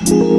Thank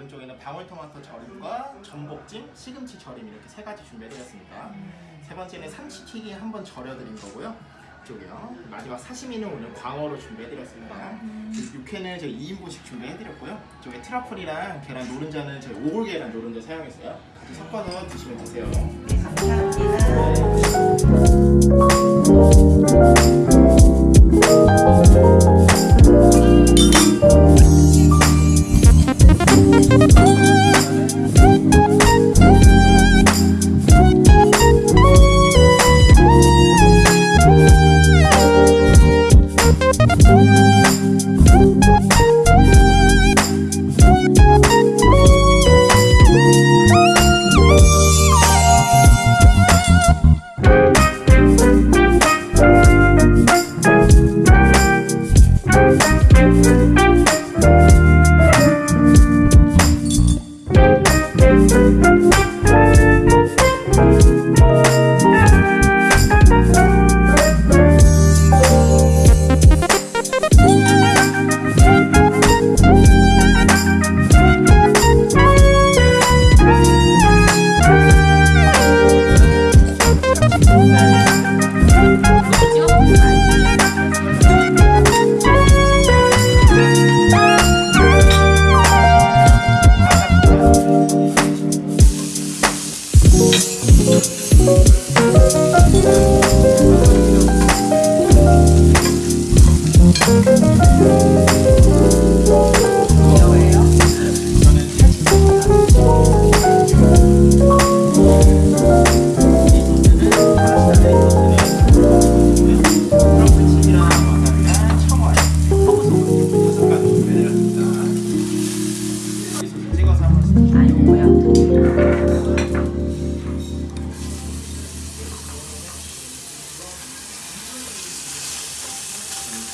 오른쪽에는 방울토마토 절임과 전복찜, 시금치 절임 이렇게 세 가지 준비해드렸습니다. 음. 세 번째는 삼치튀김 한번 절여드린 거고요. 이쪽이요. 마지막 사시미는 오늘 광어로 준비해드렸습니다. 음. 그 육회는 저희 2인분씩 준비해드렸고요. 이쪽에 트러플이랑 계란 노른자는 저희 오골 계란 노른자 사용했어요. 같이 섞어서 드시면 되세요. 네 감사합니다.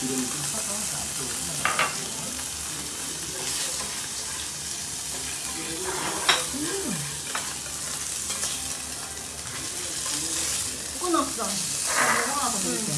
기름이 좀 타서 안쪽으로 음. 끊었어. 이거 하나 더 넣을게.